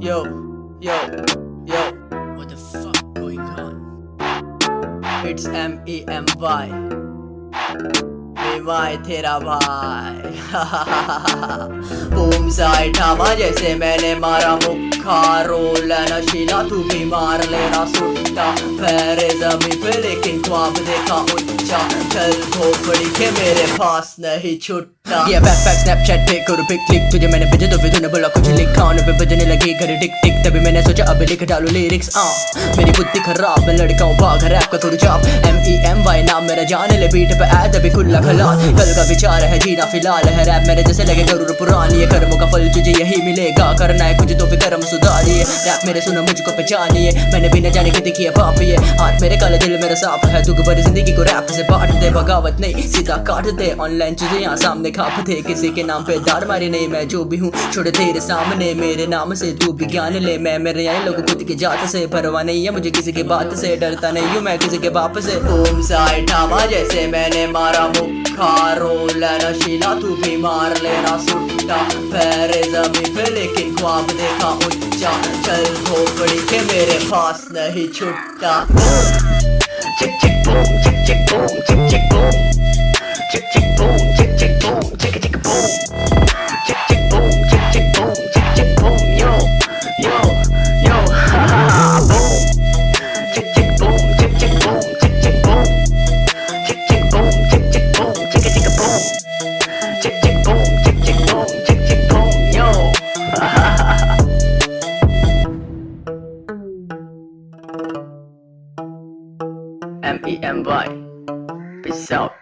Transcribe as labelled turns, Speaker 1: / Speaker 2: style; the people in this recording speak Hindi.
Speaker 1: Yo, yo, yo,
Speaker 2: What the fuck going on?
Speaker 1: it's M E M Y. मेवाए तेरा भाई बूम साइड ठामा जैसे मैंने मारा मुक्खा रोल नशीला तू भी मार लेना सुट्टा पैरे जमी पे लेकिन ख्वाब देखा उच्चा चल झोपड़ी के मेरे पास नहीं छुट्टा ये बैकपैक स्नैपचैट पे करो पिक क्लिक तुझे मैंने भेजा तो फिर तूने बोला कुछ पे बजने लगी घर टिक टिक, तभी मैंने सोचा अब लिख डालो लिरिक्स आ। मेरी बुद्धि खराब मैं लड़का हूँ भाग रैप का थोड़ी जाप एम ई एम वाई नाम मेरा जाने ले बीट पे ऐड अभी खुला खला कल का विचार है जीना फ़िलहाल है रैप मेरे जैसे लगे ज़रूर पुरानी है। कर्मों का फल तुझे यही मिलेगा, करना है कुछ तो फिर कर्म सुधारिए। रैप मेरे सुनो, मुझको पहचानिए। मैंने भी न जाने की दिखी है पाप ये। हाथ मेरे काले, दिल मेरा साफ़ है। दुख भरी ज़िंदगी को रैप से बांट दे, बगावत नहीं, सीधा काट दे। ऑनलाइन चीज़ें यहाँ सामने खाप थे। किसी के नाम पे दार मारी नहीं, मैं जो भी हूँ, छोड़े तेरे सामने। मेरे नाम से तू भी ज्ञान ले। मैं मेरे यानी लोगों खुद की जात से परवाह नहीं है। मुझे किसी के बात से डरता नहीं हूँ। मैं किसी के बाप से। ओम साई ठामा जैसे मैंने मारा मुक्खा रोल नशीला तू भी मार लेना सुट्टा। पैरे जमी पे लेकिन ख्वाब देखा उच्चा चल झोपड़ी के मेरे पास नहीं छुट्टा।
Speaker 3: Chick chick boom, chick chick boom.
Speaker 1: M-E-M-Y. Peace out.